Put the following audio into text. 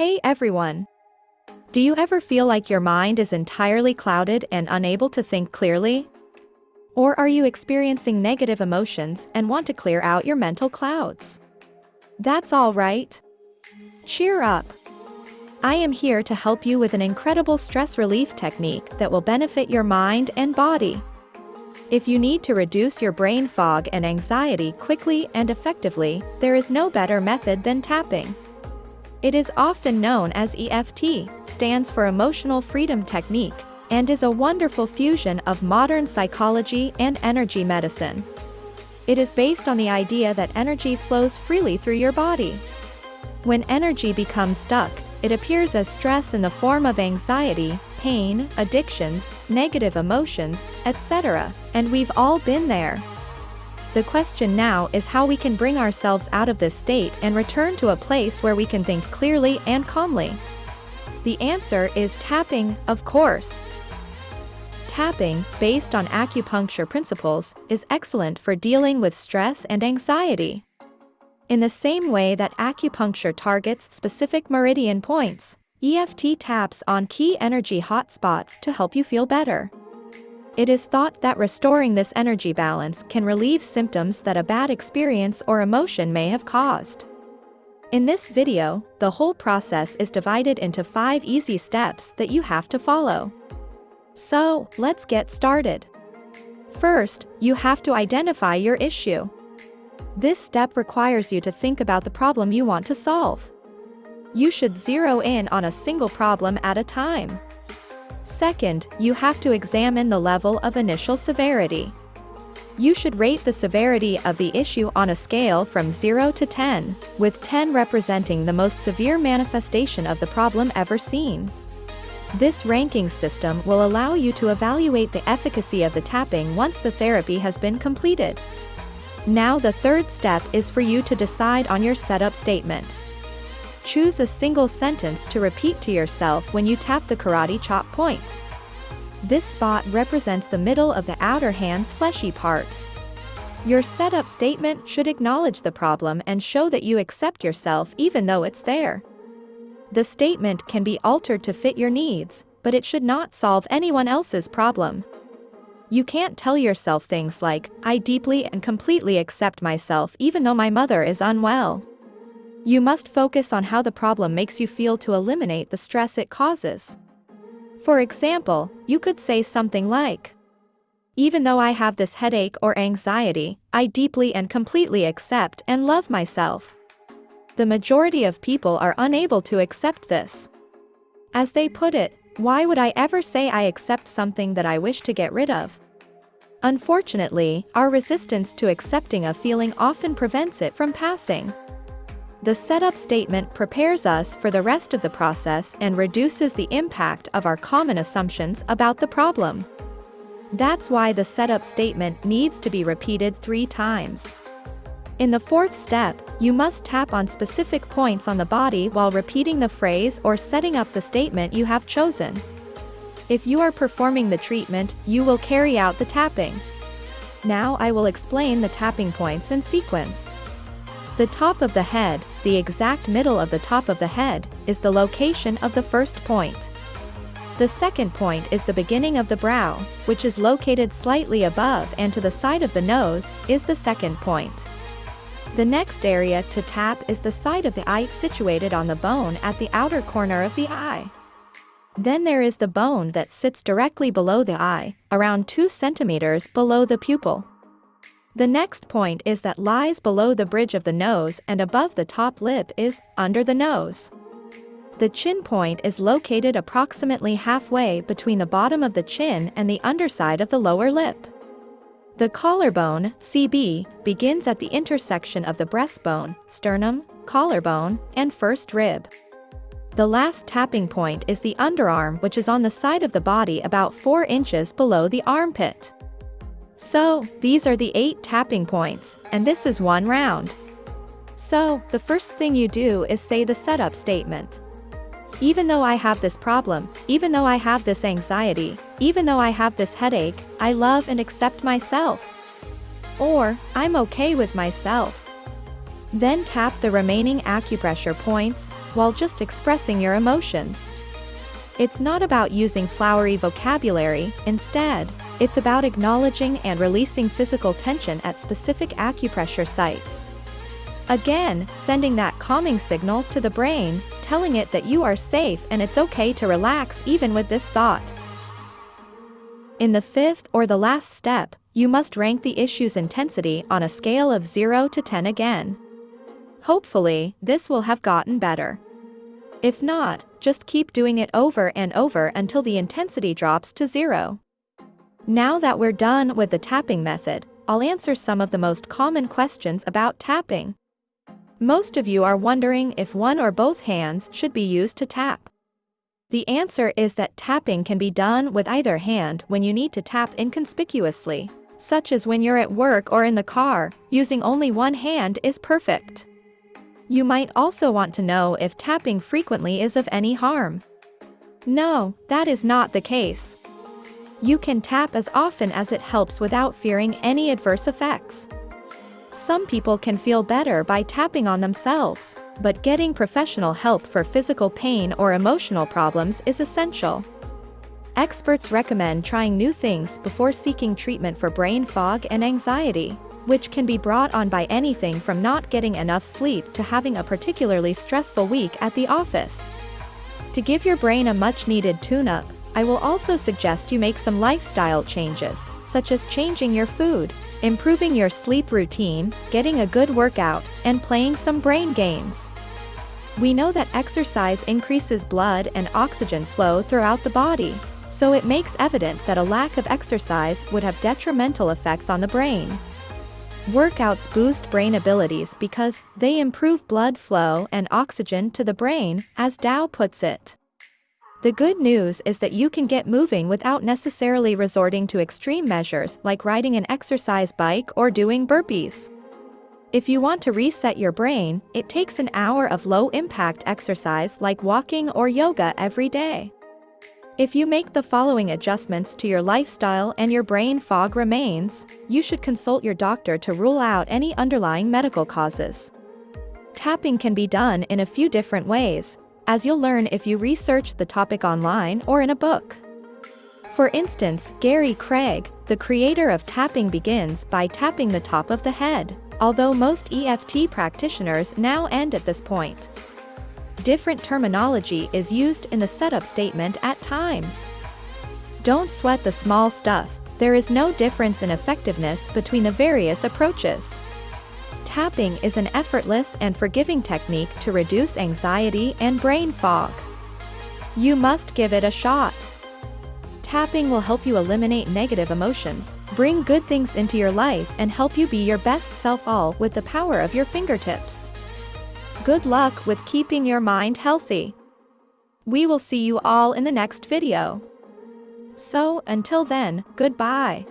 Hey everyone! Do you ever feel like your mind is entirely clouded and unable to think clearly? Or are you experiencing negative emotions and want to clear out your mental clouds? That's all right. Cheer up. I am here to help you with an incredible stress relief technique that will benefit your mind and body. If you need to reduce your brain fog and anxiety quickly and effectively, there is no better method than tapping. It is often known as EFT, stands for Emotional Freedom Technique, and is a wonderful fusion of modern psychology and energy medicine. It is based on the idea that energy flows freely through your body. When energy becomes stuck, it appears as stress in the form of anxiety, pain, addictions, negative emotions, etc., and we've all been there. The question now is how we can bring ourselves out of this state and return to a place where we can think clearly and calmly. The answer is tapping, of course. Tapping, based on acupuncture principles, is excellent for dealing with stress and anxiety. In the same way that acupuncture targets specific meridian points, EFT taps on key energy hotspots to help you feel better. It is thought that restoring this energy balance can relieve symptoms that a bad experience or emotion may have caused. In this video, the whole process is divided into 5 easy steps that you have to follow. So, let's get started. First, you have to identify your issue. This step requires you to think about the problem you want to solve. You should zero in on a single problem at a time. Second, you have to examine the level of initial severity. You should rate the severity of the issue on a scale from 0 to 10, with 10 representing the most severe manifestation of the problem ever seen. This ranking system will allow you to evaluate the efficacy of the tapping once the therapy has been completed. Now the third step is for you to decide on your setup statement. Choose a single sentence to repeat to yourself when you tap the karate chop point. This spot represents the middle of the outer hand's fleshy part. Your setup statement should acknowledge the problem and show that you accept yourself even though it's there. The statement can be altered to fit your needs, but it should not solve anyone else's problem. You can't tell yourself things like, I deeply and completely accept myself even though my mother is unwell. You must focus on how the problem makes you feel to eliminate the stress it causes. For example, you could say something like, Even though I have this headache or anxiety, I deeply and completely accept and love myself. The majority of people are unable to accept this. As they put it, why would I ever say I accept something that I wish to get rid of? Unfortunately, our resistance to accepting a feeling often prevents it from passing. The setup statement prepares us for the rest of the process and reduces the impact of our common assumptions about the problem. That's why the setup statement needs to be repeated three times. In the fourth step, you must tap on specific points on the body while repeating the phrase or setting up the statement you have chosen. If you are performing the treatment, you will carry out the tapping. Now I will explain the tapping points in sequence. The top of the head, the exact middle of the top of the head, is the location of the first point. The second point is the beginning of the brow, which is located slightly above and to the side of the nose, is the second point. The next area to tap is the side of the eye situated on the bone at the outer corner of the eye. Then there is the bone that sits directly below the eye, around 2 centimeters below the pupil. The next point is that lies below the bridge of the nose and above the top lip is, under the nose. The chin point is located approximately halfway between the bottom of the chin and the underside of the lower lip. The collarbone, CB, begins at the intersection of the breastbone, sternum, collarbone, and first rib. The last tapping point is the underarm which is on the side of the body about 4 inches below the armpit. So, these are the 8 tapping points, and this is one round. So, the first thing you do is say the setup statement. Even though I have this problem, even though I have this anxiety, even though I have this headache, I love and accept myself. Or, I'm okay with myself. Then tap the remaining acupressure points, while just expressing your emotions. It's not about using flowery vocabulary, instead, it's about acknowledging and releasing physical tension at specific acupressure sites. Again, sending that calming signal to the brain, telling it that you are safe and it's okay to relax even with this thought. In the fifth or the last step, you must rank the issue's intensity on a scale of 0 to 10 again. Hopefully, this will have gotten better. If not, just keep doing it over and over until the intensity drops to zero. Now that we're done with the tapping method, I'll answer some of the most common questions about tapping. Most of you are wondering if one or both hands should be used to tap. The answer is that tapping can be done with either hand when you need to tap inconspicuously, such as when you're at work or in the car, using only one hand is perfect. You might also want to know if tapping frequently is of any harm. No, that is not the case. You can tap as often as it helps without fearing any adverse effects. Some people can feel better by tapping on themselves, but getting professional help for physical pain or emotional problems is essential. Experts recommend trying new things before seeking treatment for brain fog and anxiety, which can be brought on by anything from not getting enough sleep to having a particularly stressful week at the office. To give your brain a much-needed tune-up, I will also suggest you make some lifestyle changes, such as changing your food, improving your sleep routine, getting a good workout, and playing some brain games. We know that exercise increases blood and oxygen flow throughout the body, so it makes evident that a lack of exercise would have detrimental effects on the brain. Workouts boost brain abilities because they improve blood flow and oxygen to the brain, as Tao puts it. The good news is that you can get moving without necessarily resorting to extreme measures like riding an exercise bike or doing burpees. If you want to reset your brain, it takes an hour of low-impact exercise like walking or yoga every day. If you make the following adjustments to your lifestyle and your brain fog remains, you should consult your doctor to rule out any underlying medical causes. Tapping can be done in a few different ways, as you'll learn if you research the topic online or in a book. For instance, Gary Craig, the creator of Tapping begins by tapping the top of the head, although most EFT practitioners now end at this point. Different terminology is used in the setup statement at times. Don't sweat the small stuff, there is no difference in effectiveness between the various approaches. Tapping is an effortless and forgiving technique to reduce anxiety and brain fog. You must give it a shot. Tapping will help you eliminate negative emotions, bring good things into your life and help you be your best self all with the power of your fingertips. Good luck with keeping your mind healthy. We will see you all in the next video. So, until then, goodbye.